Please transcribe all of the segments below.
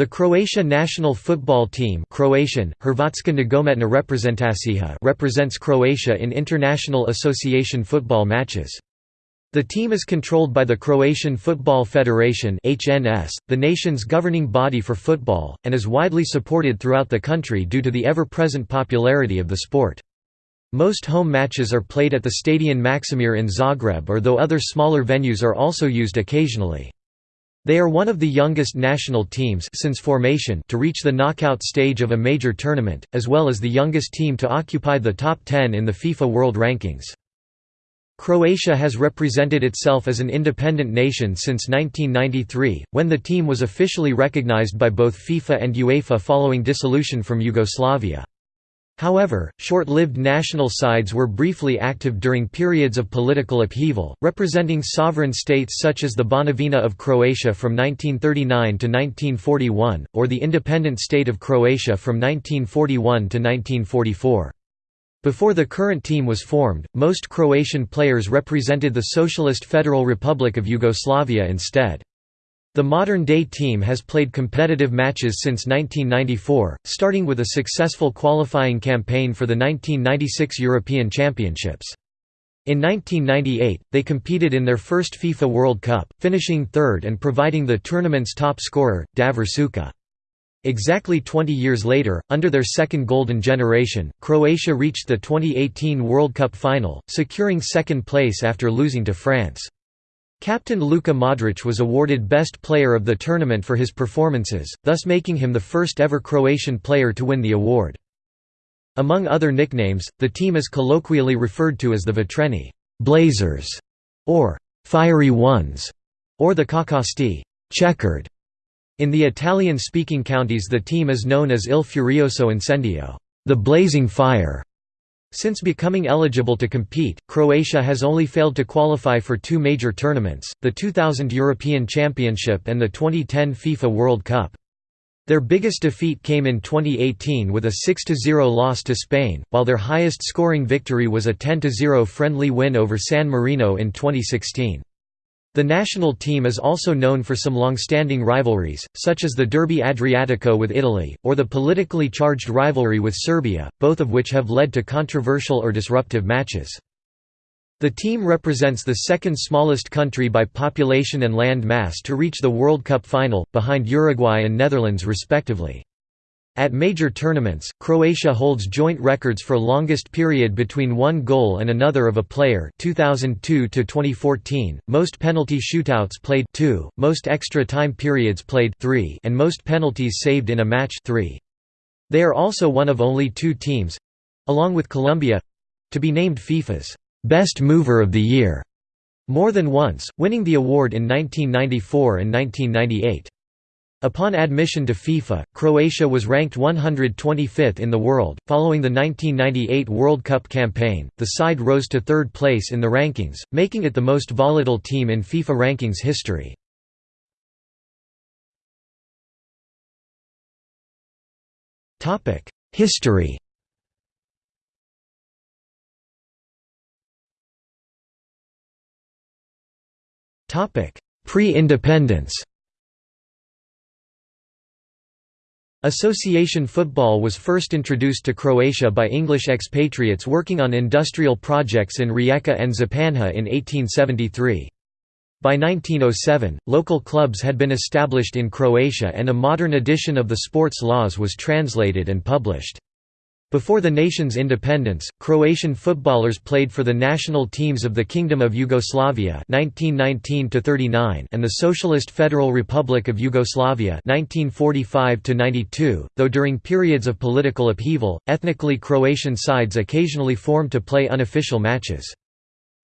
The Croatia national football team Croatian, Hrvatska nogometna reprezentacija represents Croatia in international association football matches. The team is controlled by the Croatian Football Federation HNS, the nation's governing body for football, and is widely supported throughout the country due to the ever-present popularity of the sport. Most home matches are played at the Stadion Maksimir in Zagreb or though other smaller venues are also used occasionally. They are one of the youngest national teams since formation to reach the knockout stage of a major tournament, as well as the youngest team to occupy the top 10 in the FIFA World Rankings. Croatia has represented itself as an independent nation since 1993, when the team was officially recognized by both FIFA and UEFA following dissolution from Yugoslavia. However, short-lived national sides were briefly active during periods of political upheaval, representing sovereign states such as the Banovina of Croatia from 1939 to 1941, or the independent state of Croatia from 1941 to 1944. Before the current team was formed, most Croatian players represented the Socialist Federal Republic of Yugoslavia instead. The modern-day team has played competitive matches since 1994, starting with a successful qualifying campaign for the 1996 European Championships. In 1998, they competed in their first FIFA World Cup, finishing third and providing the tournament's top scorer, Davor Suker. Exactly 20 years later, under their second golden generation, Croatia reached the 2018 World Cup final, securing second place after losing to France. Captain Luka Modric was awarded Best Player of the tournament for his performances, thus making him the first ever Croatian player to win the award. Among other nicknames, the team is colloquially referred to as the Vatreni Blazers", or Fiery Ones, or the Kockasti checkered". In the Italian-speaking counties the team is known as Il Furioso Incendio the Blazing Fire", since becoming eligible to compete, Croatia has only failed to qualify for two major tournaments, the 2000 European Championship and the 2010 FIFA World Cup. Their biggest defeat came in 2018 with a 6–0 loss to Spain, while their highest scoring victory was a 10–0 friendly win over San Marino in 2016. The national team is also known for some long-standing rivalries, such as the Derby Adriatico with Italy, or the politically charged rivalry with Serbia, both of which have led to controversial or disruptive matches. The team represents the second smallest country by population and land mass to reach the World Cup final, behind Uruguay and Netherlands respectively. At major tournaments, Croatia holds joint records for longest period between one goal and another of a player 2002 to 2014, most penalty shootouts played 2, most extra time periods played 3, and most penalties saved in a match 3. They are also one of only two teams along with Colombia to be named FIFA's best mover of the year more than once, winning the award in 1994 and 1998. Upon admission to FIFA, Croatia was ranked 125th in the world. Following the 1998 World Cup campaign, the side rose to third place in the rankings, making it the most volatile team in FIFA rankings history. Topic: History. Topic: Pre-independence. Association football was first introduced to Croatia by English expatriates working on industrial projects in Rijeka and Županja in 1873. By 1907, local clubs had been established in Croatia and a modern edition of the sports laws was translated and published. Before the nation's independence, Croatian footballers played for the national teams of the Kingdom of Yugoslavia (1919–39) and the Socialist Federal Republic of Yugoslavia (1945–92). Though during periods of political upheaval, ethnically Croatian sides occasionally formed to play unofficial matches.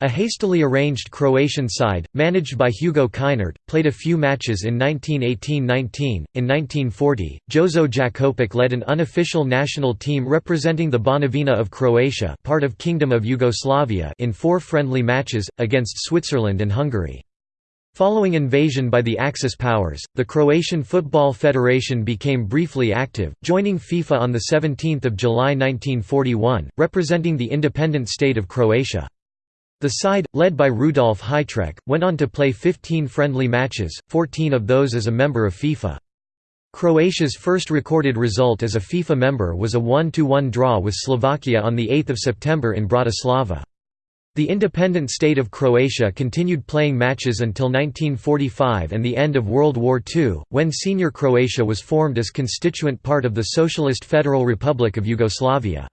A hastily arranged Croatian side, managed by Hugo Kinert, played a few matches in 1918–19. In 1940, Jozo Jakopic led an unofficial national team representing the Banovina of Croatia part of Kingdom of Yugoslavia in four friendly matches, against Switzerland and Hungary. Following invasion by the Axis powers, the Croatian Football Federation became briefly active, joining FIFA on 17 July 1941, representing the independent state of Croatia. The side, led by Rudolf Hitrec, went on to play 15 friendly matches, 14 of those as a member of FIFA. Croatia's first recorded result as a FIFA member was a 1–1 draw with Slovakia on 8 September in Bratislava. The independent state of Croatia continued playing matches until 1945 and the end of World War II, when Senior Croatia was formed as constituent part of the Socialist Federal Republic of Yugoslavia.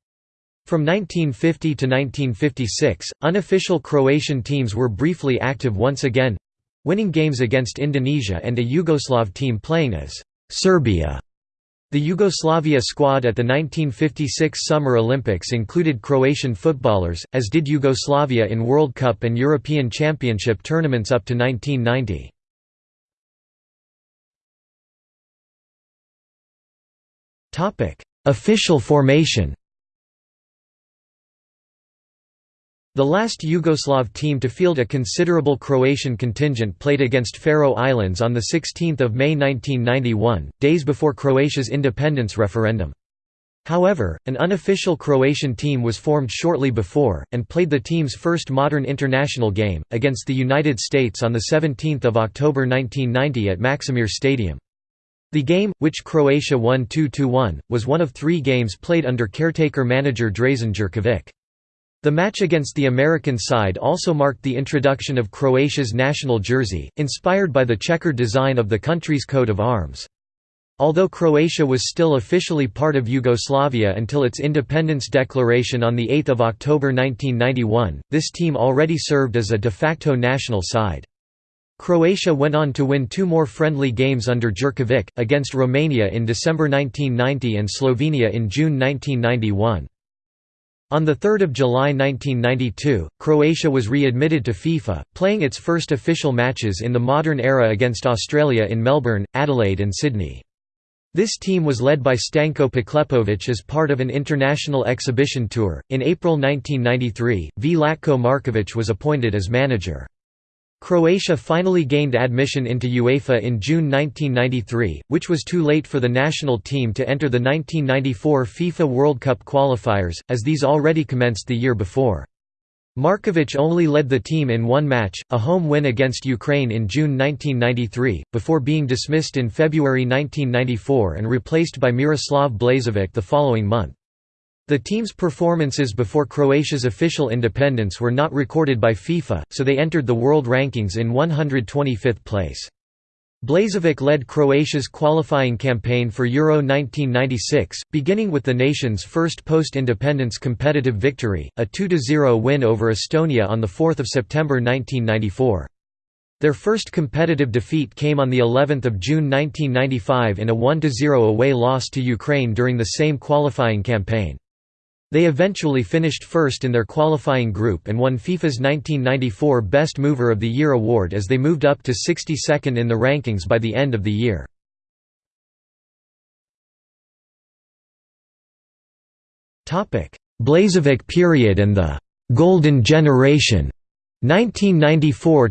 From 1950 to 1956, unofficial Croatian teams were briefly active once again—winning games against Indonesia and a Yugoslav team playing as Serbia. The Yugoslavia squad at the 1956 Summer Olympics included Croatian footballers, as did Yugoslavia in World Cup and European Championship tournaments up to 1990. Official formation The last Yugoslav team to field a considerable Croatian contingent played against Faroe Islands on 16 May 1991, days before Croatia's independence referendum. However, an unofficial Croatian team was formed shortly before, and played the team's first modern international game, against the United States on 17 October 1990 at Maksimir Stadium. The game, which Croatia won 2–1, was one of three games played under caretaker manager Dražen Jurkovic. The match against the American side also marked the introduction of Croatia's national jersey, inspired by the checkered design of the country's coat of arms. Although Croatia was still officially part of Yugoslavia until its independence declaration on 8 October 1991, this team already served as a de facto national side. Croatia went on to win two more friendly games under Jurkovic, against Romania in December 1990 and Slovenia in June 1991. On 3 July 1992, Croatia was readmitted to FIFA, playing its first official matches in the modern era against Australia in Melbourne, Adelaide and Sydney. This team was led by Stanko Poklepovic as part of an international exhibition tour. In April 1993, Vlatko Markovic was appointed as manager. Croatia finally gained admission into UEFA in June 1993, which was too late for the national team to enter the 1994 FIFA World Cup qualifiers, as these already commenced the year before. Markovic only led the team in one match, a home win against Ukraine in June 1993, before being dismissed in February 1994 and replaced by Miroslav Blažević the following month. The team's performances before Croatia's official independence were not recorded by FIFA, so they entered the world rankings in 125th place. Blažević led Croatia's qualifying campaign for Euro 1996, beginning with the nation's first post-independence competitive victory, a 2–0 win over Estonia on 4 September 1994. Their first competitive defeat came on the 11th of June 1995 in a 1–0 away loss to Ukraine during the same qualifying campaign. They eventually finished first in their qualifying group and won FIFA's 1994 Best Mover of the Year award as they moved up to 62nd in the rankings by the end of the year. Blažević period and the «Golden Generation» 1994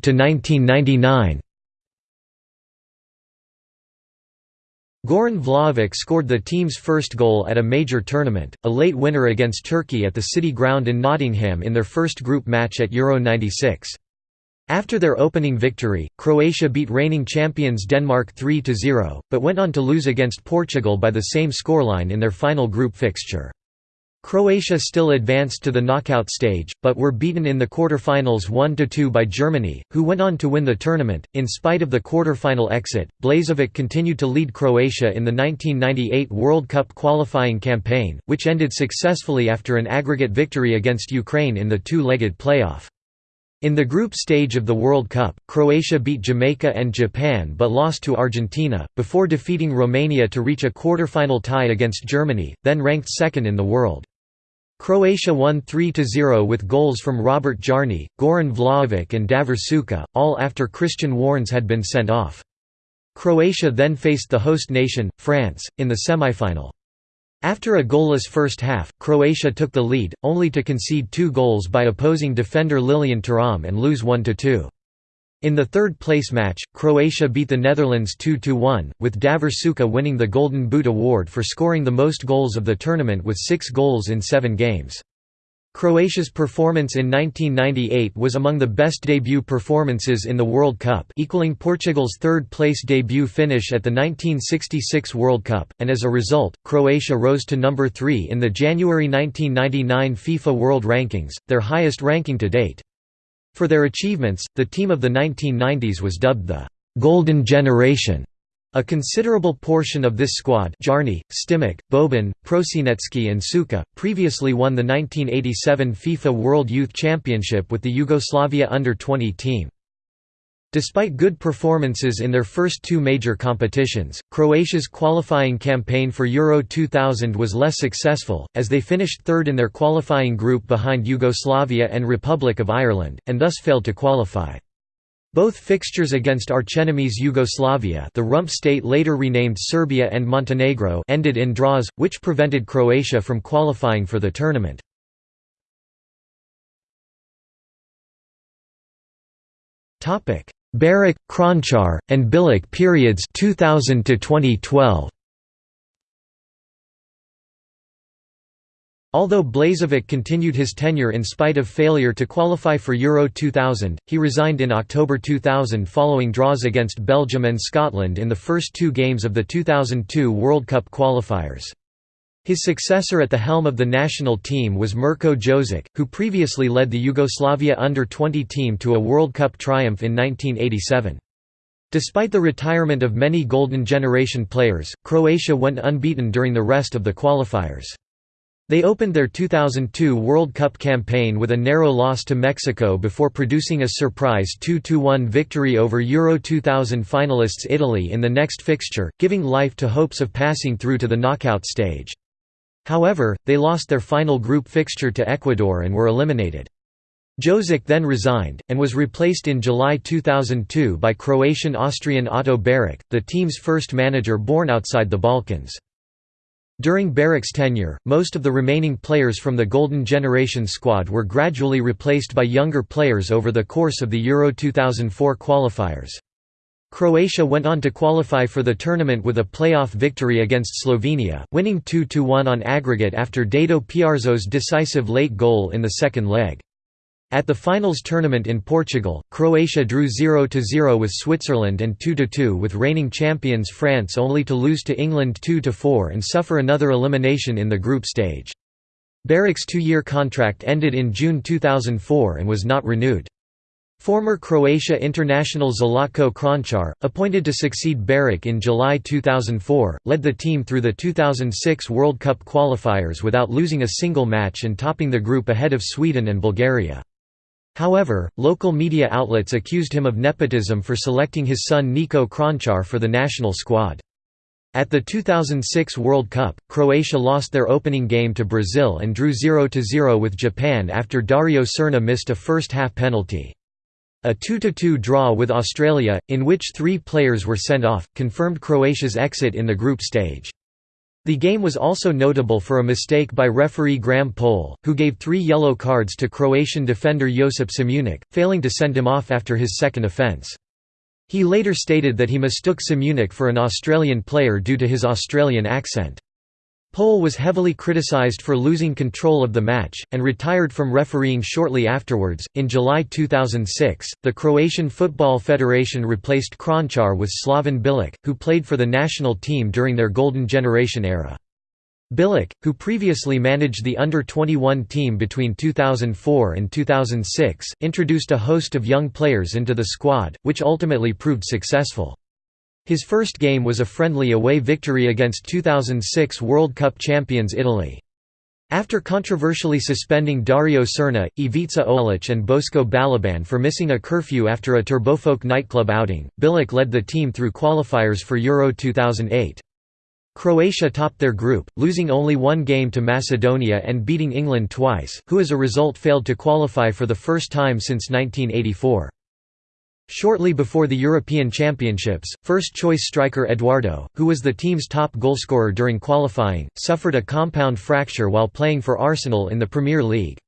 Goran Vlaovic scored the team's first goal at a major tournament, a late winner against Turkey at the City Ground in Nottingham in their first group match at Euro 96. After their opening victory, Croatia beat reigning champions Denmark 3–0, but went on to lose against Portugal by the same scoreline in their final group fixture. Croatia still advanced to the knockout stage, but were beaten in the quarter-finals 1–2 by Germany, who went on to win the tournament. In spite of the quarter-final exit, Blažević continued to lead Croatia in the 1998 World Cup qualifying campaign, which ended successfully after an aggregate victory against Ukraine in the two-legged playoff. In the group stage of the World Cup, Croatia beat Jamaica and Japan but lost to Argentina, before defeating Romania to reach a quarter-final tie against Germany, then ranked second in the world. Croatia won 3–0 with goals from Robert Jarni, Goran Vlaovic and Davor Suker, all after Christian Wörns had been sent off. Croatia then faced the host nation, France, in the semi-final. After a goalless first half, Croatia took the lead, only to concede two goals by opposing defender Lilian Thuram and lose 1–2. In the third-place match, Croatia beat the Netherlands 2–1, with Davor Suker winning the Golden Boot award for scoring the most goals of the tournament with six goals in seven games. Croatia's performance in 1998 was among the best debut performances in the World Cup equaling Portugal's third-place debut finish at the 1966 World Cup, and as a result, Croatia rose to number 3 in the January 1999 FIFA World Rankings, their highest ranking to date. For their achievements, the team of the 1990s was dubbed the «Golden Generation» A considerable portion of this squad Jarni, Stimac, Boban, Prosinecki and Suker, previously won the 1987 FIFA World Youth Championship with the Yugoslavia Under-20 team. Despite good performances in their first two major competitions, Croatia's qualifying campaign for Euro 2000 was less successful, as they finished third in their qualifying group behind Yugoslavia and Republic of Ireland, and thus failed to qualify. Both fixtures against archenemies Yugoslavia the rump state later renamed Serbia and Montenegro ended in draws, which prevented Croatia from qualifying for the tournament. Beric, Kranjcar, and Bilic periods 2000 to 2012. Although Blažević continued his tenure in spite of failure to qualify for Euro 2000, he resigned in October 2000 following draws against Belgium and Scotland in the first two games of the 2002 World Cup qualifiers. His successor at the helm of the national team was Mirko Jozic, who previously led the Yugoslavia under-20 team to a World Cup triumph in 1987. Despite the retirement of many Golden Generation players, Croatia went unbeaten during the rest of the qualifiers. They opened their 2002 World Cup campaign with a narrow loss to Mexico before producing a surprise 2–1 victory over Euro 2000 finalists Italy in the next fixture, giving life to hopes of passing through to the knockout stage. However, they lost their final group fixture to Ecuador and were eliminated. Jozic then resigned, and was replaced in July 2002 by Croatian-Austrian Otto Beric, the team's first manager born outside the Balkans. During Beric's tenure, most of the remaining players from the Golden Generation squad were gradually replaced by younger players over the course of the Euro 2004 qualifiers. Croatia went on to qualify for the tournament with a playoff victory against Slovenia, winning 2–1 on aggregate after Dado Piarzo's decisive late goal in the second leg. At the finals tournament in Portugal, Croatia drew 0–0 with Switzerland and 2–2 with reigning champions France only to lose to England 2–4 and suffer another elimination in the group stage. Beric's two-year contract ended in June 2004 and was not renewed. Former Croatia international Zlatko Kranjcar, appointed to succeed Beric in July 2004, led the team through the 2006 World Cup qualifiers without losing a single match and topping the group ahead of Sweden and Bulgaria. However, local media outlets accused him of nepotism for selecting his son Niko Kranjcar for the national squad. At the 2006 World Cup, Croatia lost their opening game to Brazil and drew 0–0 with Japan after Dario Srna missed a first-half penalty. A 2–2 draw with Australia, in which three players were sent off, confirmed Croatia's exit in the group stage. The game was also notable for a mistake by referee Graham Poll, who gave three yellow cards to Croatian defender Josip Simunic, failing to send him off after his second offence. He later stated that he mistook Simunic for an Australian player due to his Australian accent. Poll was heavily criticized for losing control of the match, and retired from refereeing shortly afterwards. In July 2006, the Croatian Football Federation replaced Kranjcar with Slaven Bilic, who played for the national team during their Golden Generation era. Bilic, who previously managed the under-21 team between 2004 and 2006, introduced a host of young players into the squad, which ultimately proved successful. His first game was a friendly away victory against 2006 World Cup champions Italy. After controversially suspending Dario Srna, Ivica Olic and Bosko Balaban for missing a curfew after a Turbofolk nightclub outing, Bilic led the team through qualifiers for Euro 2008. Croatia topped their group, losing only one game to Macedonia and beating England twice, who as a result failed to qualify for the first time since 1984. Shortly before the European Championships, first-choice striker Eduardo, who was the team's top goalscorer during qualifying, suffered a compound fracture while playing for Arsenal in the Premier League.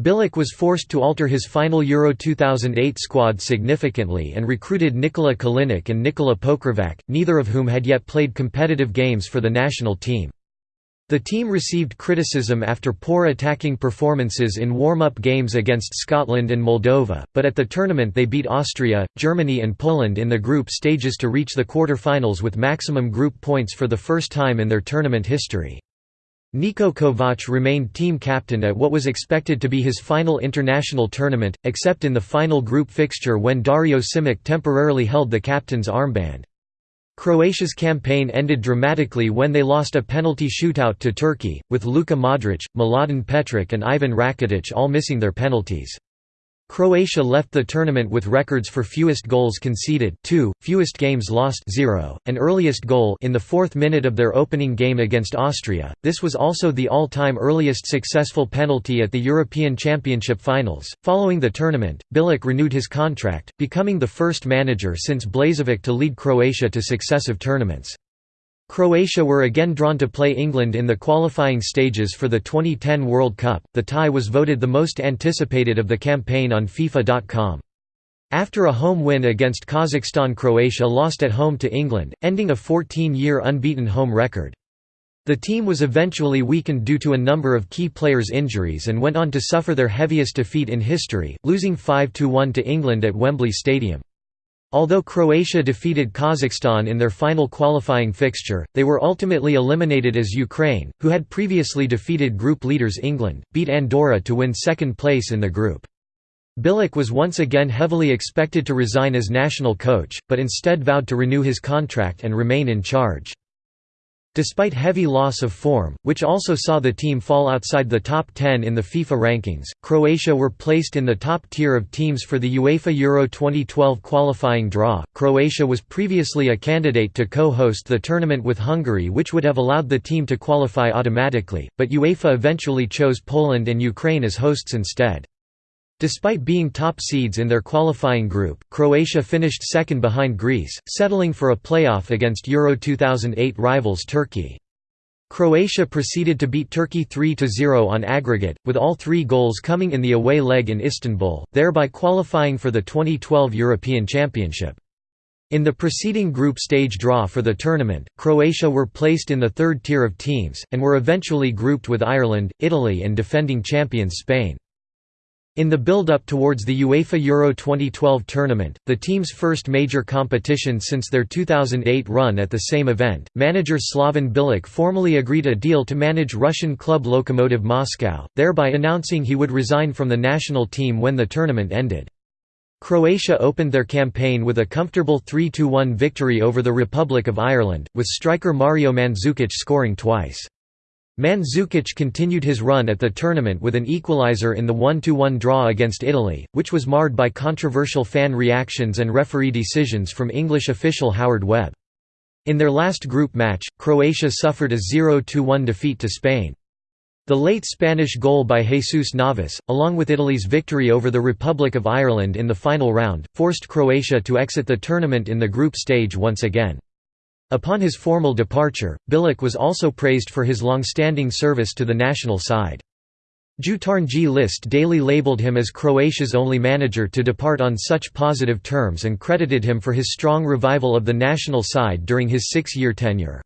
Bilic was forced to alter his final Euro 2008 squad significantly and recruited Nikola Kalinic and Nikola Pokrovac, neither of whom had yet played competitive games for the national team. The team received criticism after poor attacking performances in warm-up games against Scotland and Moldova, but at the tournament they beat Austria, Germany and Poland in the group stages to reach the quarter-finals with maximum group points for the first time in their tournament history. Niko Kovac remained team captain at what was expected to be his final international tournament, except in the final group fixture when Dario Simic temporarily held the captain's armband. Croatia's campaign ended dramatically when they lost a penalty shootout to Turkey, with Luka Modric, Mladen Petric and Ivan Rakitic all missing their penalties. Croatia left the tournament with records for fewest goals conceded 2, fewest games lost 0, and earliest goal in the fourth minute of their opening game against Austria. This was also the all-time earliest successful penalty at the European Championship finals. Following the tournament, Bilic renewed his contract, becoming the first manager since Blažević to lead Croatia to successive tournaments. Croatia were again drawn to play England in the qualifying stages for the 2010 World Cup. The tie was voted the most anticipated of the campaign on FIFA.com. After a home win against Kazakhstan, Croatia lost at home to England, ending a 14-year unbeaten home record. The team was eventually weakened due to a number of key players' injuries and went on to suffer their heaviest defeat in history, losing 5–1 to England at Wembley Stadium. Although Croatia defeated Kazakhstan in their final qualifying fixture, they were ultimately eliminated as Ukraine, who had previously defeated group leaders England, beat Andorra to win second place in the group. Bilic was once again heavily expected to resign as national coach, but instead vowed to renew his contract and remain in charge. Despite heavy loss of form, which also saw the team fall outside the top 10 in the FIFA rankings, Croatia were placed in the top tier of teams for the UEFA Euro 2012 qualifying draw. Croatia was previously a candidate to co-host the tournament with Hungary which would have allowed the team to qualify automatically, but UEFA eventually chose Poland and Ukraine as hosts instead. Despite being top seeds in their qualifying group, Croatia finished second behind Greece, settling for a playoff against Euro 2008 rivals Turkey. Croatia proceeded to beat Turkey 3–0 on aggregate, with all three goals coming in the away leg in Istanbul, thereby qualifying for the 2012 European Championship. In the preceding group stage draw for the tournament, Croatia were placed in the third tier of teams, and were eventually grouped with Ireland, Italy and defending champions Spain. In the build-up towards the UEFA Euro 2012 tournament, the team's first major competition since their 2008 run at the same event, manager Slaven Bilic formally agreed a deal to manage Russian club Lokomotiv Moscow, thereby announcing he would resign from the national team when the tournament ended. Croatia opened their campaign with a comfortable 3–1 victory over the Republic of Ireland, with striker Mario Mandzukic scoring twice. Mandzukic continued his run at the tournament with an equaliser in the 1–1 draw against Italy, which was marred by controversial fan reactions and referee decisions from English official Howard Webb. In their last group match, Croatia suffered a 0–1 defeat to Spain. The late Spanish goal by Jesus Navas, along with Italy's victory over the Republic of Ireland in the final round, forced Croatia to exit the tournament in the group stage once again. Upon his formal departure, Bilic was also praised for his long-standing service to the national side. Jutarnji List daily labeled him as Croatia's only manager to depart on such positive terms and credited him for his strong revival of the national side during his six-year tenure.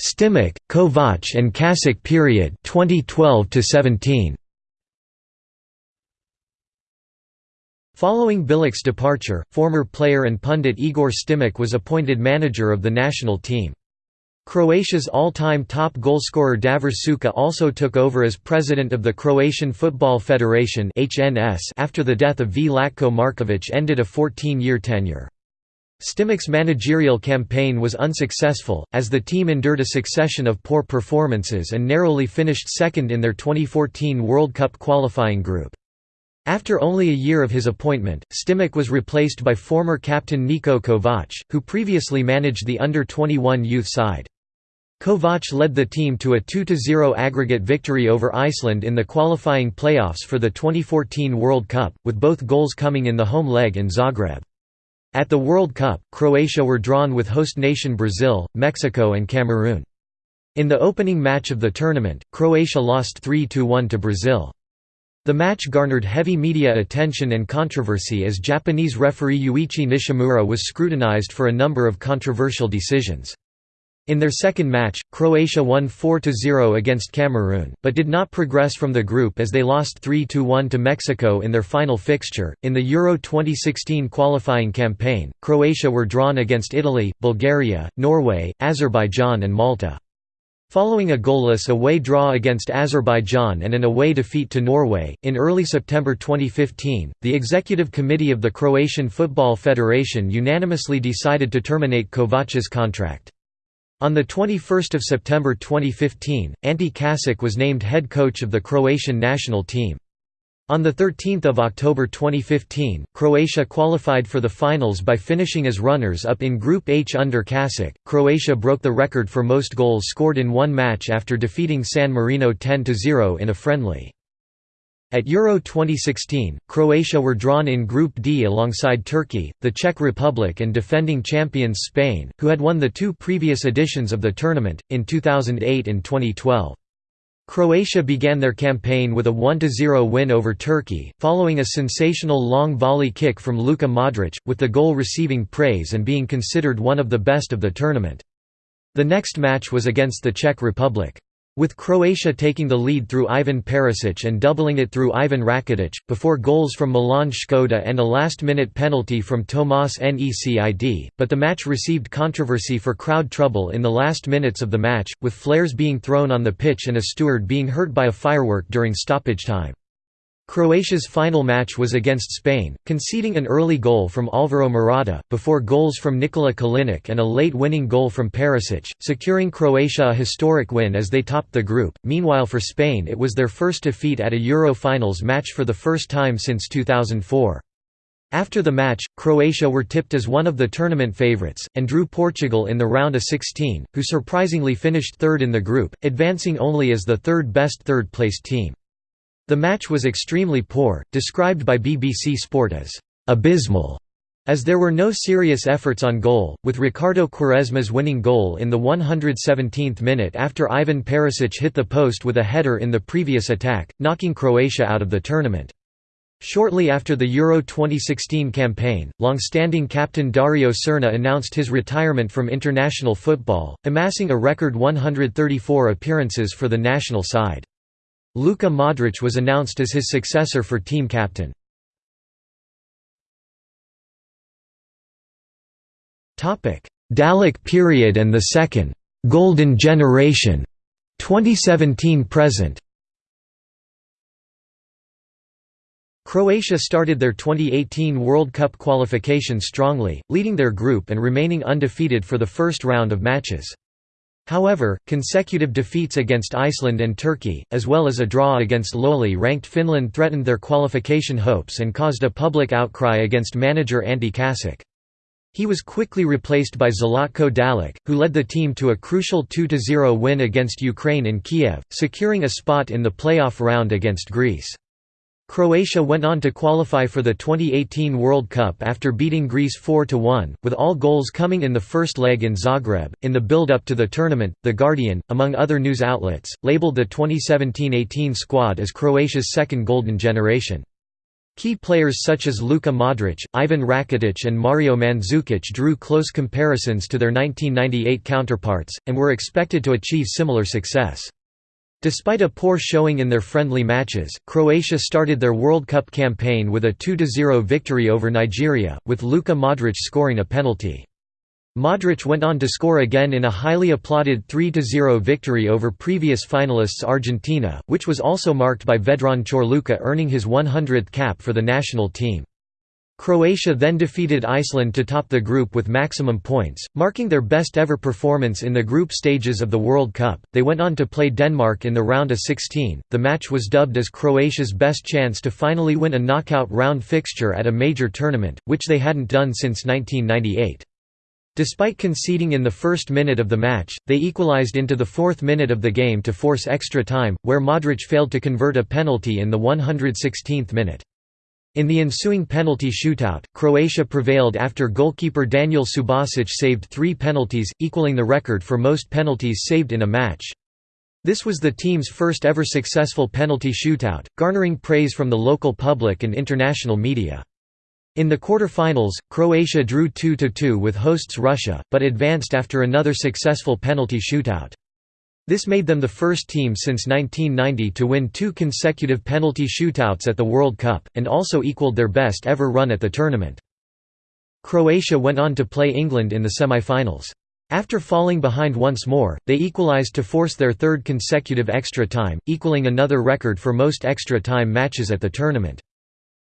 Stimac, Kovac and Kasic period 2012 17. Following Bilic's departure, former player and pundit Igor Stimac was appointed manager of the national team. Croatia's all-time top goalscorer Davor Suker also took over as president of the Croatian Football Federation after the death of Vlatko Markovic ended a 14-year tenure. Stimac's managerial campaign was unsuccessful, as the team endured a succession of poor performances and narrowly finished second in their 2014 World Cup qualifying group. After only a year of his appointment, Stimac was replaced by former captain Niko Kovac, who previously managed the under-21 youth side. Kovac led the team to a 2–0 aggregate victory over Iceland in the qualifying playoffs for the 2014 World Cup, with both goals coming in the home leg in Zagreb. At the World Cup, Croatia were drawn with host nation Brazil, Mexico and Cameroon. In the opening match of the tournament, Croatia lost 3–1 to Brazil. The match garnered heavy media attention and controversy as Japanese referee Yuichi Nishimura was scrutinized for a number of controversial decisions. In their second match, Croatia won 4–0 against Cameroon, but did not progress from the group as they lost 3–1 to Mexico in their final fixture. In the Euro 2016 qualifying campaign, Croatia were drawn against Italy, Bulgaria, Norway, Azerbaijan and Malta. Following a goalless away draw against Azerbaijan and an away defeat to Norway, in early September 2015, the Executive Committee of the Croatian Football Federation unanimously decided to terminate Kovac's contract. On 21 September 2015, Ante Kasic was named head coach of the Croatian national team. On 13 October 2015, Croatia qualified for the finals by finishing as runners-up in Group H under Kasic. Croatia broke the record for most goals scored in one match after defeating San Marino 10–0 in a friendly. At Euro 2016, Croatia were drawn in Group D alongside Turkey, the Czech Republic and defending champions Spain, who had won the two previous editions of the tournament, in 2008 and 2012. Croatia began their campaign with a 1–0 win over Turkey, following a sensational long volley kick from Luka Modric, with the goal receiving praise and being considered one of the best of the tournament. The next match was against the Czech Republic. With Croatia taking the lead through Ivan Perisic and doubling it through Ivan Rakitic, before goals from Milan Škoda and a last-minute penalty from Tomas Necid, but the match received controversy for crowd trouble in the last minutes of the match, with flares being thrown on the pitch and a steward being hurt by a firework during stoppage time. Croatia's final match was against Spain, conceding an early goal from Alvaro Morata, before goals from Nikola Kalinic and a late winning goal from Perisic, securing Croatia a historic win as they topped the group. Meanwhile for Spain it was their first defeat at a Euro finals match for the first time since 2004. After the match, Croatia were tipped as one of the tournament favourites, and drew Portugal in the round of 16, who surprisingly finished third in the group, advancing only as the third best third-placed team. The match was extremely poor, described by BBC Sport as «abysmal», as there were no serious efforts on goal, with Ricardo Quaresma's winning goal in the 117th minute after Ivan Perisic hit the post with a header in the previous attack, knocking Croatia out of the tournament. Shortly after the Euro 2016 campaign, long-standing captain Dario Srna announced his retirement from international football, amassing a record 134 appearances for the national side. Luka Modric was announced as his successor for team captain. Dalic period and the second «golden generation» 2017–present Croatia started their 2018 World Cup qualification strongly, leading their group and remaining undefeated for the first round of matches. However, consecutive defeats against Iceland and Turkey, as well as a draw against lowly ranked Finland threatened their qualification hopes and caused a public outcry against manager Ante Kasic. He was quickly replaced by Zlatko Dalic, who led the team to a crucial 2–0 win against Ukraine in Kiev, securing a spot in the playoff round against Greece. Croatia went on to qualify for the 2018 World Cup after beating Greece 4–1, with all goals coming in the first leg in Zagreb. In the build-up to the tournament, The Guardian, among other news outlets, labelled the 2017–18 squad as Croatia's second golden generation. Key players such as Luka Modric, Ivan Rakitic and Mario Mandzukic drew close comparisons to their 1998 counterparts, and were expected to achieve similar success. Despite a poor showing in their friendly matches, Croatia started their World Cup campaign with a 2–0 victory over Nigeria, with Luka Modric scoring a penalty. Modric went on to score again in a highly applauded 3–0 victory over previous finalists Argentina, which was also marked by Vedran Corluka earning his 100th cap for the national team. Croatia then defeated Iceland to top the group with maximum points, marking their best ever performance in the group stages of the World Cup. They went on to play Denmark in the round of 16. The match was dubbed as Croatia's best chance to finally win a knockout round fixture at a major tournament, which they hadn't done since 1998. Despite conceding in the first minute of the match, they equalized into the fourth minute of the game to force extra time, where Modric failed to convert a penalty in the 116th minute. In the ensuing penalty shootout, Croatia prevailed after goalkeeper Daniel Subasic saved three penalties, equaling the record for most penalties saved in a match. This was the team's first ever successful penalty shootout, garnering praise from the local public and international media. In the quarter-finals, Croatia drew 2–2 with hosts Russia, but advanced after another successful penalty shootout. This made them the first team since 1990 to win two consecutive penalty shootouts at the World Cup, and also equaled their best ever run at the tournament. Croatia went on to play England in the semi-finals. After falling behind once more, they equalized to force their third consecutive extra time, equaling another record for most extra time matches at the tournament.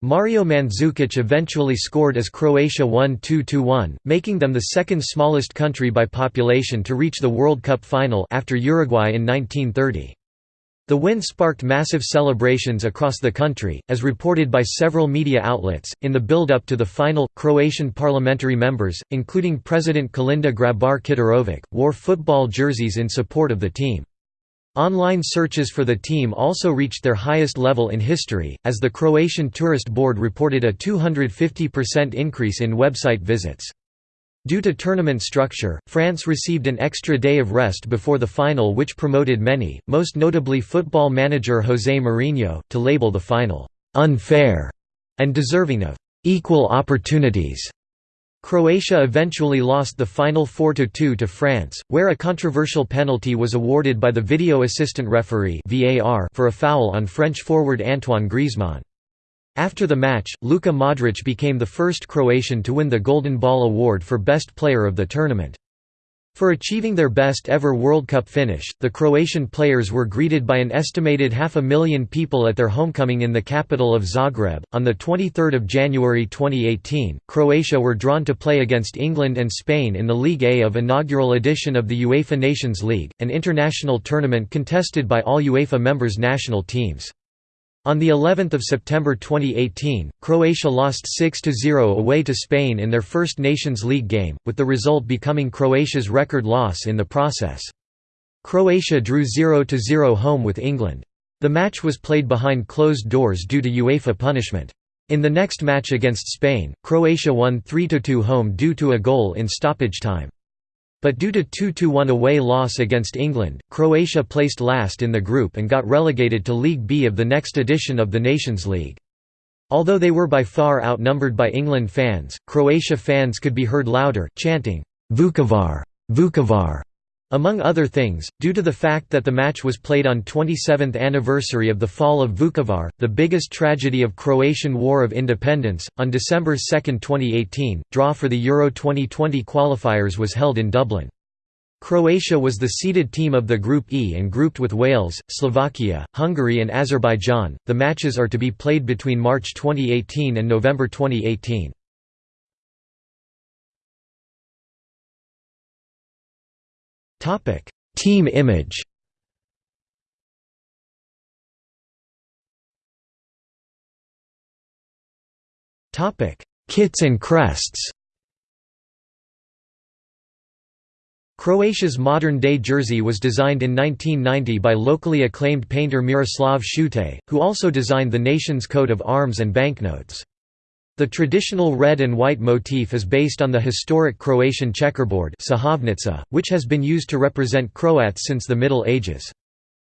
Mario Mandzukic eventually scored as Croatia won 2–1, making them the second smallest country by population to reach the World Cup final after Uruguay in 1930. The win sparked massive celebrations across the country, as reported by several media outlets. In the build up to the final, Croatian parliamentary members, including President Kolinda Grabar Kitarovic, wore football jerseys in support of the team. Online searches for the team also reached their highest level in history, as the Croatian Tourist Board reported a 250% increase in website visits. Due to tournament structure, France received an extra day of rest before the final which promoted many, most notably football manager José Mourinho, to label the final, "...unfair", and deserving of "...equal opportunities". Croatia eventually lost the final 4–2 to France, where a controversial penalty was awarded by the video assistant referee for a foul on French forward Antoine Griezmann. After the match, Luka Modric became the first Croatian to win the Golden Ball award for best player of the tournament. For achieving their best ever World Cup finish, the Croatian players were greeted by an estimated half a million people at their homecoming in the capital of Zagreb. On the 23rd of January 2018, Croatia were drawn to play against England and Spain in the League A of inaugural edition of the UEFA Nations League, an international tournament contested by all UEFA members' national teams. On the 11th of September 2018, Croatia lost 6–0 away to Spain in their first Nations League game, with the result becoming Croatia's record loss in the process. Croatia drew 0–0 home with England. The match was played behind closed doors due to UEFA punishment. In the next match against Spain, Croatia won 3–2 home due to a goal in stoppage time. But due to 2–1 away loss against England, Croatia placed last in the group and got relegated to League B of the next edition of the Nations League. Although they were by far outnumbered by England fans, Croatia fans could be heard louder, chanting, Vukovar, Vukovar, among other things, due to the fact that the match was played on 27th anniversary of the fall of Vukovar, the biggest tragedy of Croatian War of Independence, on December 2, 2018, draw for the Euro 2020 qualifiers was held in Dublin. Croatia was the seeded team of the Group E and grouped with Wales, Slovakia, Hungary and Azerbaijan. The matches are to be played between March 2018 and November 2018. Topic: Team image. Topic: Kits and crests. Croatia's modern-day jersey was designed in 1990 by locally acclaimed painter Miroslav Šutej, who also designed the nation's coat of arms and banknotes. The traditional red and white motif is based on the historic Croatian checkerboard which has been used to represent Croats since the Middle Ages.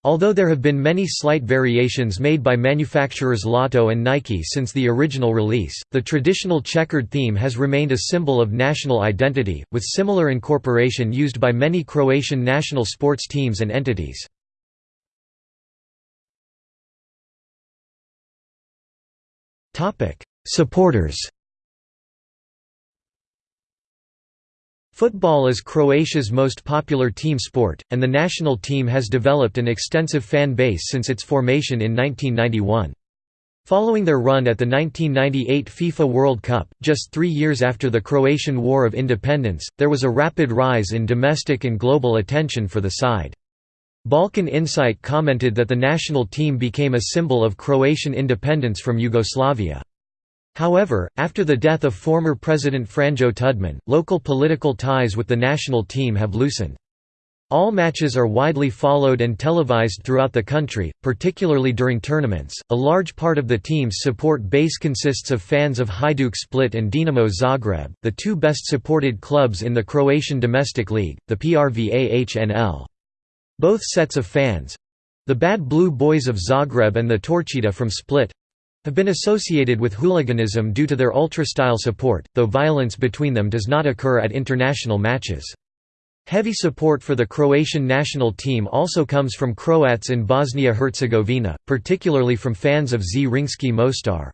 Although there have been many slight variations made by manufacturers Lotto and Nike since the original release, the traditional checkered theme has remained a symbol of national identity, with similar incorporation used by many Croatian national sports teams and entities. Supporters Football is Croatia's most popular team sport, and the national team has developed an extensive fan base since its formation in 1991. Following their run at the 1998 FIFA World Cup, just three years after the Croatian War of Independence, there was a rapid rise in domestic and global attention for the side. Balkan Insight commented that the national team became a symbol of Croatian independence from Yugoslavia. However, after the death of former President Franjo Tudman, local political ties with the national team have loosened. All matches are widely followed and televised throughout the country, particularly during tournaments. A large part of the team's support base consists of fans of Hajduk Split and Dinamo Zagreb, the two best supported clubs in the Croatian domestic league, the PRVA HNL. Both sets of fans—the Bad Blue Boys of Zagreb and the Torcida from Split, have been associated with hooliganism due to their ultra-style support, though violence between them does not occur at international matches. Heavy support for the Croatian national team also comes from Croats in Bosnia-Herzegovina, particularly from fans of Zrinski Mostar.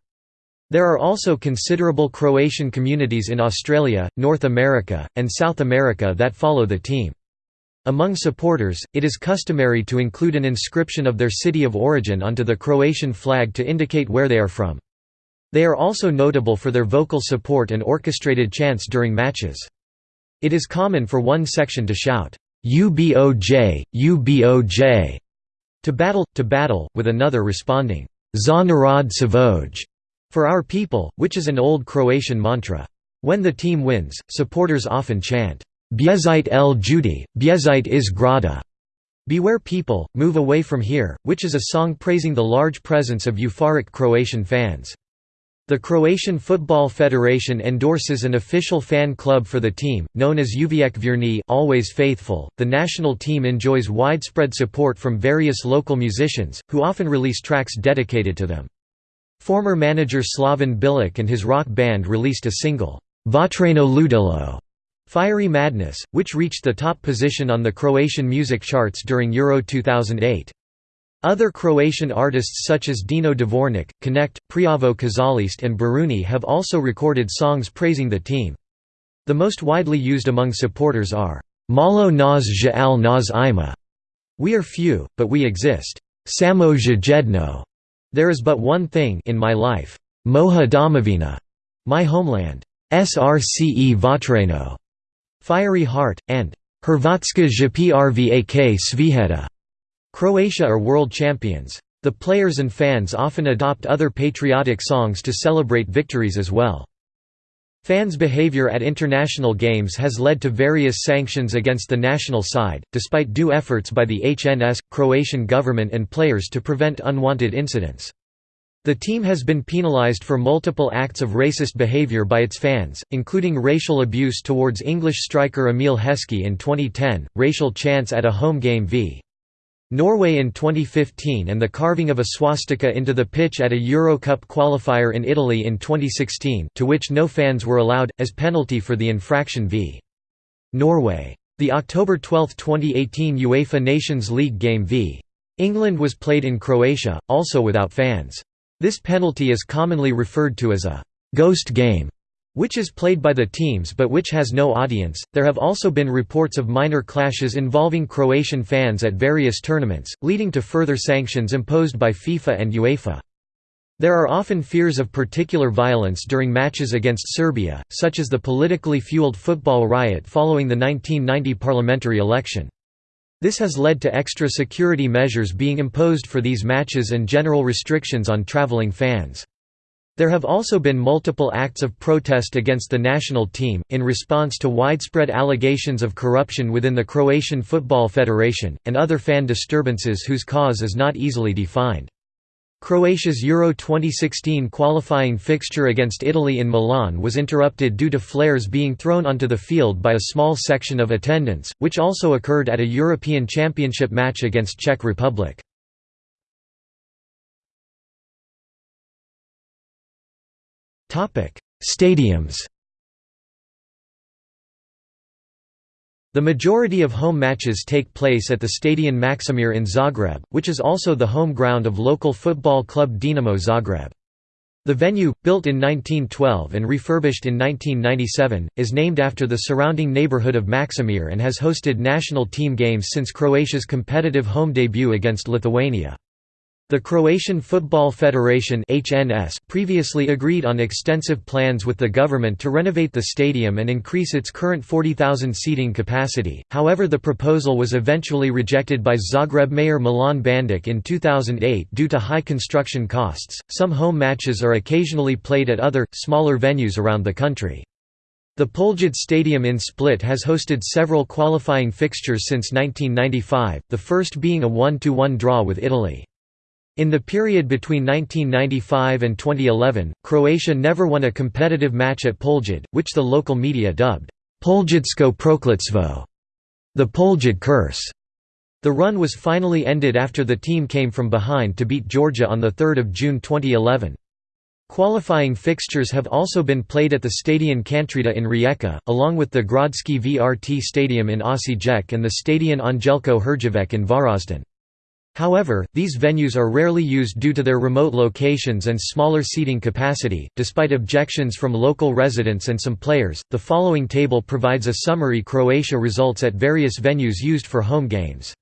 There are also considerable Croatian communities in Australia, North America, and South America that follow the team. Among supporters, it is customary to include an inscription of their city of origin onto the Croatian flag to indicate where they are from. They are also notable for their vocal support and orchestrated chants during matches. It is common for one section to shout, UBOJ, UBOJ, to battle, to battle, with another responding, Za narod Savoj, for our people, which is an old Croatian mantra. When the team wins, supporters often chant, Bjezite el Judi, Bjezite iz grada, Beware people, move away from here, which is a song praising the large presence of euphoric Croatian fans. The Croatian Football Federation endorses an official fan club for the team, known as Uvijek Vjerni always faithful. The national team enjoys widespread support from various local musicians, who often release tracks dedicated to them. Former manager Slaven Bilic and his rock band released a single, Vatreno Ludilo, Fiery Madness, which reached the top position on the Croatian music charts during Euro 2008. Other Croatian artists such as Dino Dvornik, Connect, Prljavo Kazalište and Baruni have also recorded songs praising the team. The most widely used among supporters are, Malo nas žal nas ima, We are few, but we exist. Samo jedno, There is but one thing in my life. Moja domovina, My homeland. Srce vatreno, Fiery heart, and Hrvatska jprvak sviheta. Croatia are world champions. The players and fans often adopt other patriotic songs to celebrate victories as well. Fans' behavior at international games has led to various sanctions against the national side, despite due efforts by the HNS, Croatian government and players to prevent unwanted incidents. The team has been penalized for multiple acts of racist behavior by its fans, including racial abuse towards English striker Emile Heskey in 2010, racial chants at a home game v. Norway in 2015 and the carving of a swastika into the pitch at a Euro Cup qualifier in Italy in 2016 to which no fans were allowed, as penalty for the infraction v. Norway. The October 12, 2018 UEFA Nations League game v. England was played in Croatia, also without fans. This penalty is commonly referred to as a «ghost game» which is played by the teams but which has no audience. There have also been reports of minor clashes involving Croatian fans at various tournaments, leading to further sanctions imposed by FIFA and UEFA. There are often fears of particular violence during matches against Serbia, such as the politically fueled football riot following the 1990 parliamentary election. This has led to extra security measures being imposed for these matches and general restrictions on traveling fans. There have also been multiple acts of protest against the national team, in response to widespread allegations of corruption within the Croatian Football Federation, and other fan disturbances whose cause is not easily defined. Croatia's Euro 2016 qualifying fixture against Italy in Milan was interrupted due to flares being thrown onto the field by a small section of attendants, which also occurred at a European Championship match against Czech Republic. Stadiums The majority of home matches take place at the Stadion Maksimir in Zagreb, which is also the home ground of local football club Dinamo Zagreb. The venue, built in 1912 and refurbished in 1997, is named after the surrounding neighborhood of Maksimir and has hosted national team games since Croatia's competitive home debut against Lithuania. The Croatian Football Federation HNS previously agreed on extensive plans with the government to renovate the stadium and increase its current 40,000 seating capacity, however the proposal was eventually rejected by Zagreb mayor Milan Bandic in 2008 due to high construction costs. Some home matches are occasionally played at other, smaller venues around the country. The Poljud Stadium in Split has hosted several qualifying fixtures since 1995, the first being a 1–1 draw with Italy. In the period between 1995 and 2011, Croatia never won a competitive match at Poljud, which the local media dubbed Poljudsko prokletstvo, the Poljud curse. The run was finally ended after the team came from behind to beat Georgia on 3 June 2011. Qualifying fixtures have also been played at the Stadion Kantrida in Rijeka, along with the Gradski vrt Stadium in Osijek and the Stadion Anđelko Herjavec in Varaždin. However, these venues are rarely used due to their remote locations and smaller seating capacity. Despite objections from local residents and some players, the following table provides a summary Croatia results at various venues used for home games.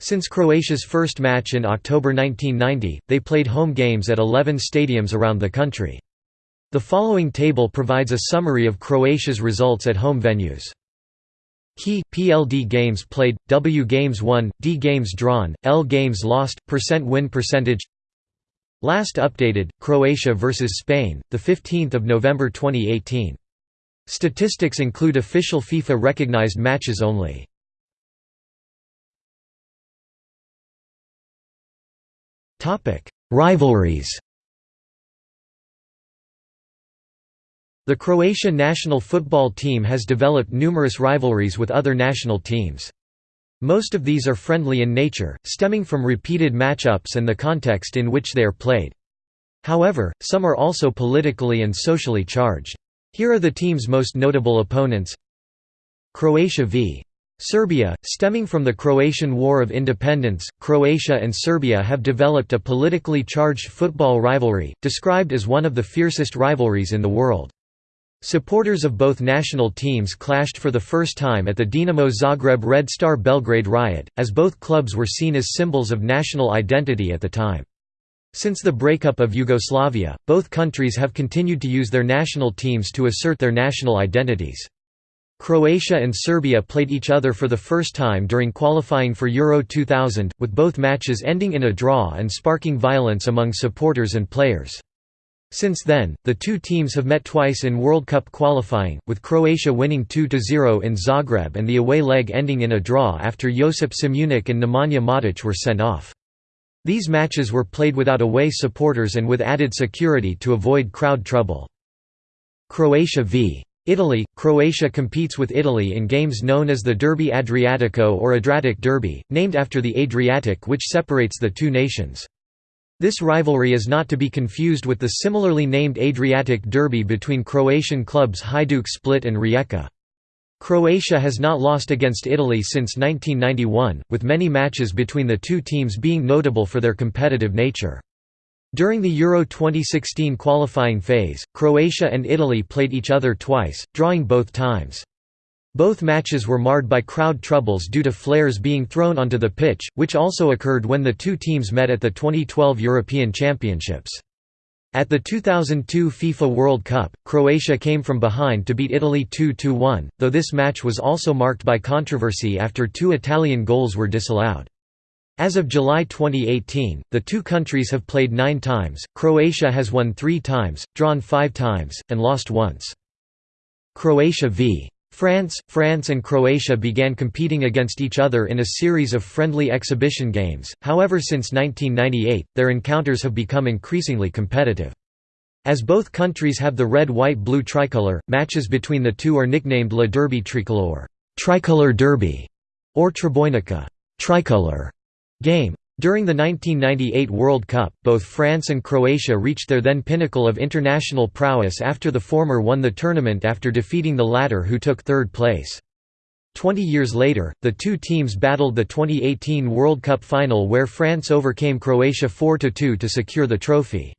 Since Croatia's first match in October 1990, they played home games at 11 stadiums around the country. The following table provides a summary of Croatia's results at home venues. Key PLD games played, W games won, D games drawn, L games lost, percent win percentage. Last updated Croatia vs Spain, the 15th of November 2018. Statistics include official FIFA recognized matches only. Rivalries. The Croatia national football team has developed numerous rivalries with other national teams. Most of these are friendly in nature, stemming from repeated matchups and the context in which they are played. However, some are also politically and socially charged. Here are the team's most notable opponents Croatia v. Serbia, stemming from the Croatian War of Independence, Croatia and Serbia have developed a politically charged football rivalry, described as one of the fiercest rivalries in the world. Supporters of both national teams clashed for the first time at the Dinamo Zagreb Red Star Belgrade riot, as both clubs were seen as symbols of national identity at the time. Since the breakup of Yugoslavia, both countries have continued to use their national teams to assert their national identities. Croatia and Serbia played each other for the first time during qualifying for Euro 2000, with both matches ending in a draw and sparking violence among supporters and players. Since then, the two teams have met twice in World Cup qualifying, with Croatia winning 2–0 in Zagreb and the away leg ending in a draw after Josip Simunic and Nemanja Matic were sent off. These matches were played without away supporters and with added security to avoid crowd trouble. Croatia v. Italy – Croatia competes with Italy in games known as the Derby Adriatico or Adriatic Derby, named after the Adriatic which separates the two nations. This rivalry is not to be confused with the similarly named Adriatic Derby between Croatian clubs Hajduk Split and Rijeka. Croatia has not lost against Italy since 1991, with many matches between the two teams being notable for their competitive nature. During the Euro 2016 qualifying phase, Croatia and Italy played each other twice, drawing both times. Both matches were marred by crowd troubles due to flares being thrown onto the pitch, which also occurred when the two teams met at the 2012 European Championships. At the 2002 FIFA World Cup, Croatia came from behind to beat Italy 2–1, though this match was also marked by controversy after two Italian goals were disallowed. As of July 2018, the two countries have played nine times, Croatia has won three times, drawn five times, and lost once. Croatia v. France, France and Croatia began competing against each other in a series of friendly exhibition games, however since 1998, their encounters have become increasingly competitive. As both countries have the red-white-blue tricolour, matches between the two are nicknamed La Derby Tricolore tricolor derby", or Trobojnica tricolor game. During the 1998 World Cup, both France and Croatia reached their then pinnacle of international prowess after the former won the tournament after defeating the latter who took third place. Twenty years later, the two teams battled the 2018 World Cup final where France overcame Croatia 4–2 to secure the trophy.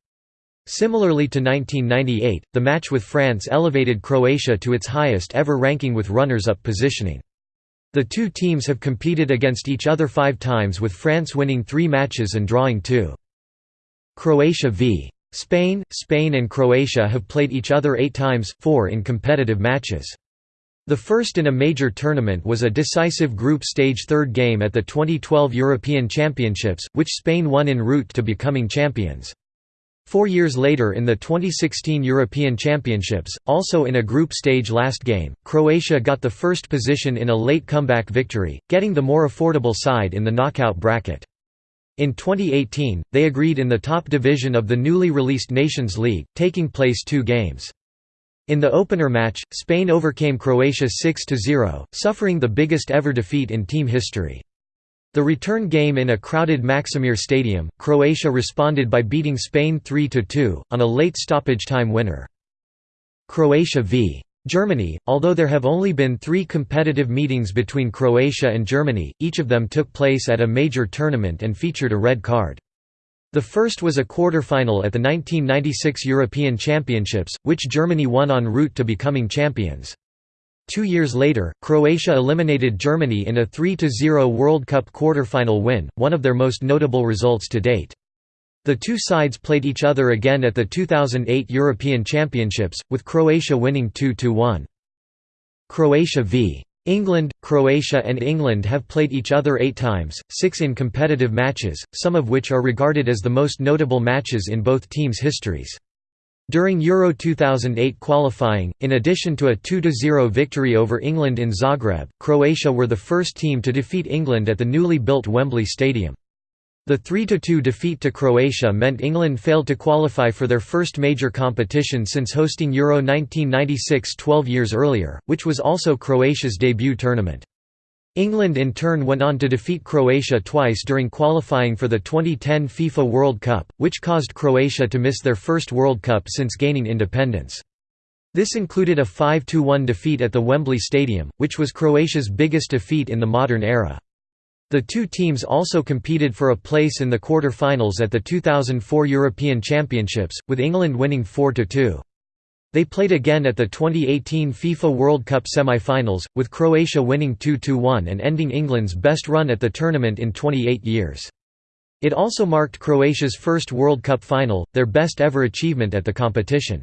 Similarly to 1998, the match with France elevated Croatia to its highest ever ranking with runners-up positioning. The two teams have competed against each other five times with France winning three matches and drawing two. Croatia v. Spain – Spain and Croatia have played each other eight times, four in competitive matches. The first in a major tournament was a decisive group stage third game at the 2012 European Championships, which Spain won en route to becoming champions. Four years later in the 2016 European Championships, also in a group stage last game, Croatia got the first position in a late comeback victory, getting the more affordable side in the knockout bracket. In 2018, they agreed in the top division of the newly released Nations League, taking place two games. In the opener match, Spain overcame Croatia 6–0, suffering the biggest ever defeat in team history. The return game in a crowded Maksimir Stadium, Croatia responded by beating Spain 3–2, on a late stoppage time winner. Croatia v. Germany Although there have only been three competitive meetings between Croatia and Germany, each of them took place at a major tournament and featured a red card. The first was a quarter-final at the 1996 European Championships, which Germany won en route to becoming champions. Two years later, Croatia eliminated Germany in a 3–0 World Cup quarter-final win, one of their most notable results to date. The two sides played each other again at the 2008 European Championships, with Croatia winning 2–1. Croatia v. England, Croatia and England have played each other eight times, six in competitive matches, some of which are regarded as the most notable matches in both teams' histories. During Euro 2008 qualifying, in addition to a 2–0 victory over England in Zagreb, Croatia were the first team to defeat England at the newly built Wembley Stadium. The 3–2 defeat to Croatia meant England failed to qualify for their first major competition since hosting Euro 1996 12 years earlier, which was also Croatia's debut tournament. England in turn went on to defeat Croatia twice during qualifying for the 2010 FIFA World Cup, which caused Croatia to miss their first World Cup since gaining independence. This included a 5–1 defeat at the Wembley Stadium, which was Croatia's biggest defeat in the modern era. The two teams also competed for a place in the quarter-finals at the 2004 European Championships, with England winning 4–2. They played again at the 2018 FIFA World Cup semi-finals, with Croatia winning 2–1 and ending England's best run at the tournament in 28 years. It also marked Croatia's first World Cup final, their best ever achievement at the competition.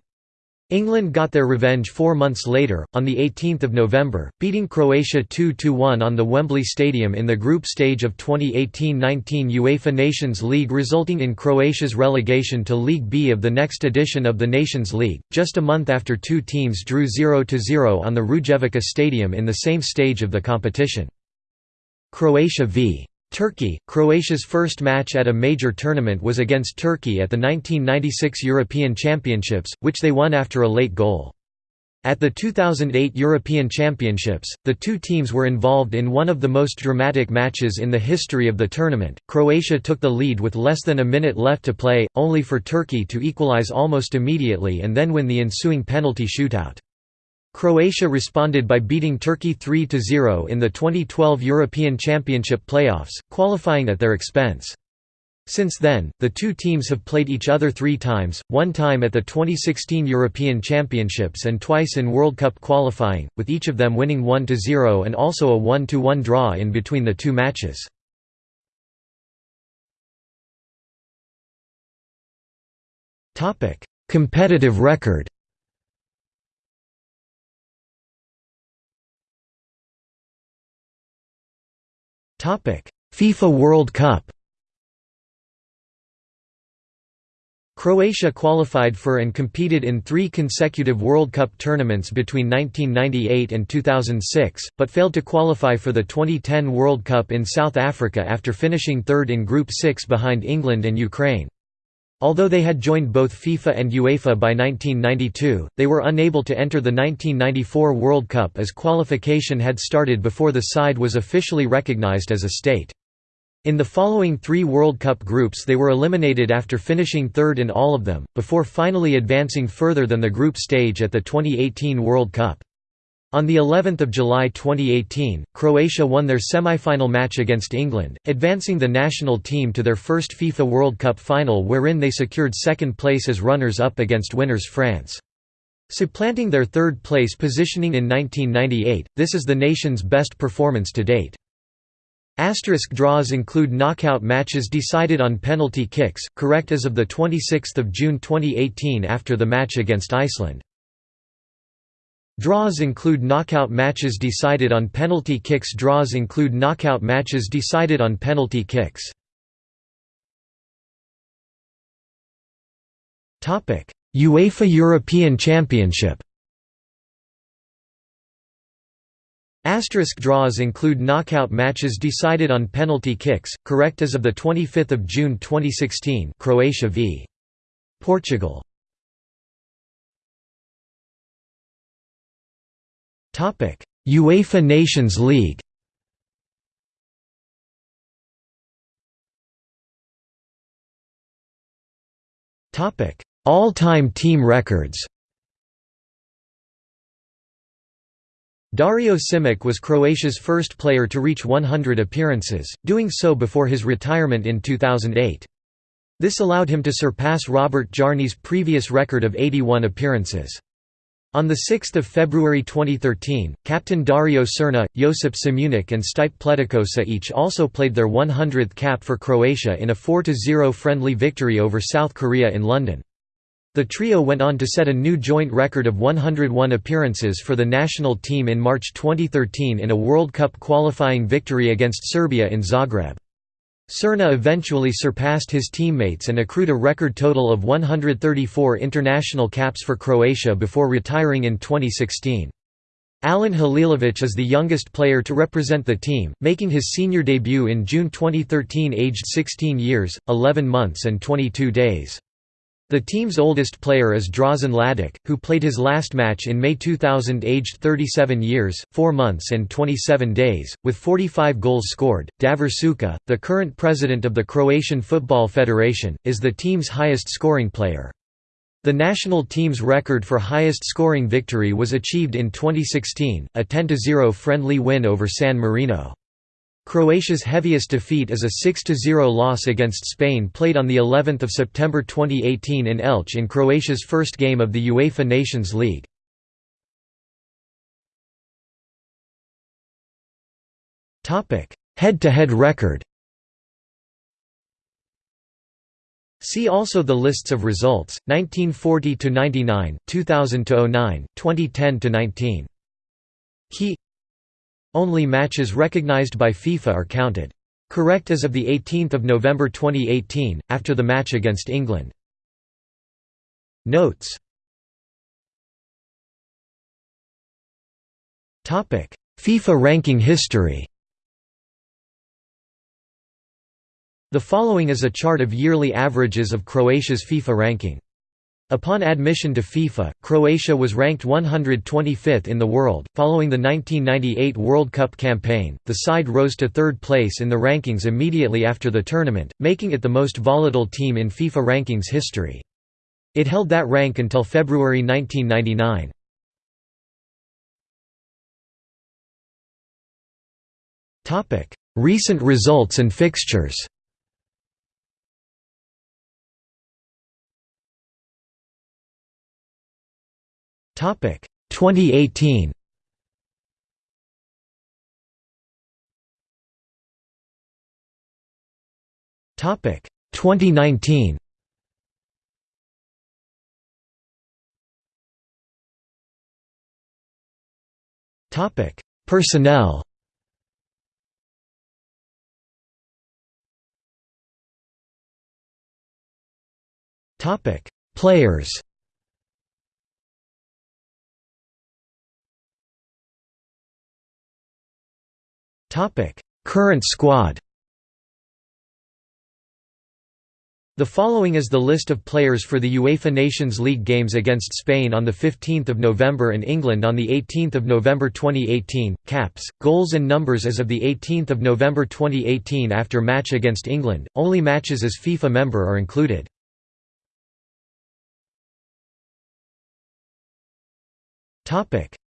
England got their revenge four months later, on 18 November, beating Croatia 2–1 on the Wembley Stadium in the group stage of 2018–19 UEFA Nations League resulting in Croatia's relegation to League B of the next edition of the Nations League, just a month after two teams drew 0–0 on the Rujevica Stadium in the same stage of the competition. Croatia v. Turkey, Croatia's first match at a major tournament was against Turkey at the 1996 European Championships, which they won after a late goal. At the 2008 European Championships, the two teams were involved in one of the most dramatic matches in the history of the tournament. Croatia took the lead with less than a minute left to play, only for Turkey to equalize almost immediately and then win the ensuing penalty shootout. Croatia responded by beating Turkey 3–0 in the 2012 European Championship playoffs, qualifying at their expense. Since then, the two teams have played each other three times, one time at the 2016 European Championships and twice in World Cup qualifying, with each of them winning 1–0 and also a 1–1 draw in between the two matches. Competitive record FIFA World Cup Croatia qualified for and competed in three consecutive World Cup tournaments between 1998 and 2006, but failed to qualify for the 2010 World Cup in South Africa after finishing third in Group 6 behind England and Ukraine. Although they had joined both FIFA and UEFA by 1992, they were unable to enter the 1994 World Cup as qualification had started before the side was officially recognized as a state. In the following three World Cup groups they were eliminated after finishing third in all of them, before finally advancing further than the group stage at the 2018 World Cup. On the 11th of July 2018, Croatia won their semi-final match against England, advancing the national team to their first FIFA World Cup final wherein they secured second place as runners-up against winners France. Supplanting their third place positioning in 1998, this is the nation's best performance to date. Asterisk draws include knockout matches decided on penalty kicks, correct as of 26 June 2018 after the match against Iceland. Draws include knockout matches decided on penalty kicks. Draws include knockout matches decided on penalty kicks. UEFA European Championship Asterisk draws include knockout matches decided on penalty kicks, correct as of 25 June 2016 Croatia v. Portugal UEFA Nations League All-time team records Dario Simic was Croatia's first player to reach 100 appearances, doing so before his retirement in 2008. This allowed him to surpass Robert Jarni's previous record of 81 appearances. On 6 February 2013, captain Dario Srna, Josip Simunic and Stipe Pletikosa each also played their 100th cap for Croatia in a 4–0 friendly victory over South Korea in London. The trio went on to set a new joint record of 101 appearances for the national team in March 2013 in a World Cup qualifying victory against Serbia in Zagreb. Srna eventually surpassed his teammates and accrued a record total of 134 international caps for Croatia before retiring in 2016. Alan Halilovic is the youngest player to represent the team, making his senior debut in June 2013 aged 16 years, 11 months and 22 days. The team's oldest player is Drazen Ladic, who played his last match in May 2000 aged 37 years, 4 months and 27 days, with 45 goals scored. Davor Suker, the current president of the Croatian Football Federation, is the team's highest scoring player. The national team's record for highest scoring victory was achieved in 2016, a 10–0 friendly win over San Marino. Croatia's heaviest defeat is a 6–0 loss against Spain played on of September 2018 in Elche in Croatia's first game of the UEFA Nations League. Head-to-head -head record See also the lists of results, 1940–99, 2000–09, 2010–19. Key only matches recognized by FIFA are counted. Correct as of 18 November 2018, after the match against England. Notes FIFA ranking history The following is a chart of yearly averages of Croatia's FIFA ranking. Upon admission to FIFA, Croatia was ranked 125th in the world. Following the 1998 World Cup campaign, the side rose to third place in the rankings immediately after the tournament, making it the most volatile team in FIFA rankings history. It held that rank until February 1999. Recent results and fixtures Topic 2018. Topic 2019. Topic Personnel. Topic Players. Topic: Current squad. The following is the list of players for the UEFA Nations League games against Spain on 15 November and England on 18 November 2018, caps, goals and numbers as of 18 November 2018 after match against England, only matches as FIFA member are included.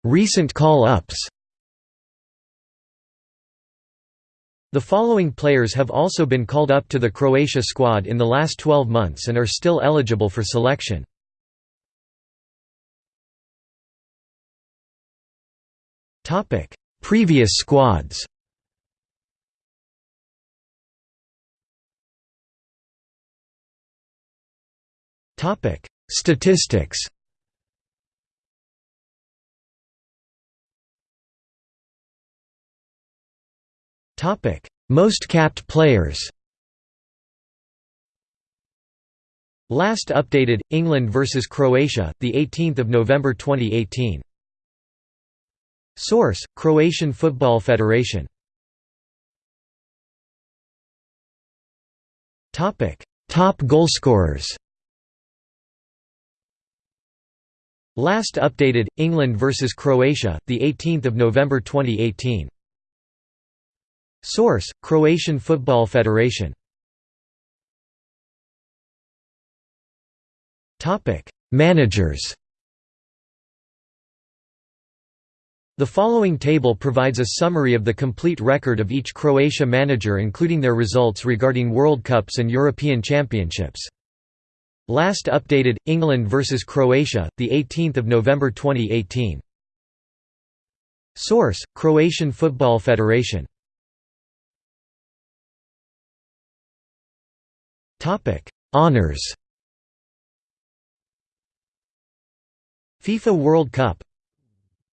Recent call-ups The following players have also been called up to the Croatia squad in the last 12 months and are still eligible for selection. Previous squads Statistics Topic: Most capped players. Last updated England versus Croatia, the 18th of November 2018. Source: Croatian Football Federation. Topic: Top goalscorers. Last updated England versus Croatia, the 18th of November 2018. Source: Croatian Football Federation Topic: Managers The following table provides a summary of the complete record of each Croatia manager including their results regarding World Cups and European Championships. Last updated England vs Croatia, the 18th of November 2018. Source: Croatian Football Federation. Topic: Honors. FIFA World Cup.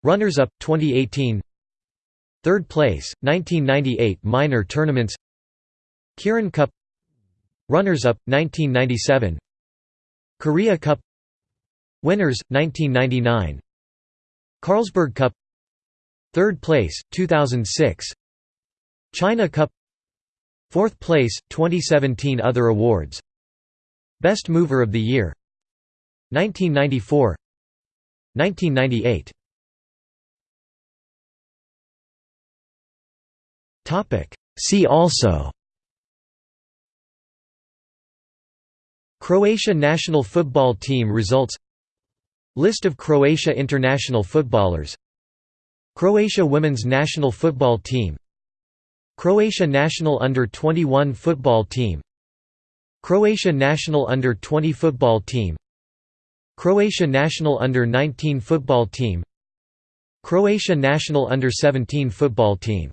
Runners-up 2018 Third place 1998 minor tournaments. Kirin Cup. Runners-up 1997 Korea Cup. Winners 1999 Carlsberg Cup. Third place 2006 China Cup Fourth place 2017 Other awards. Best Mover of the Year. 1994 1998 See also. Croatia national football team results. List of Croatia international footballers. Croatia women's national football team Croatia national under-21 football team. Croatia national under-20 football team. Croatia national under-19 football team. Croatia national under-17 football team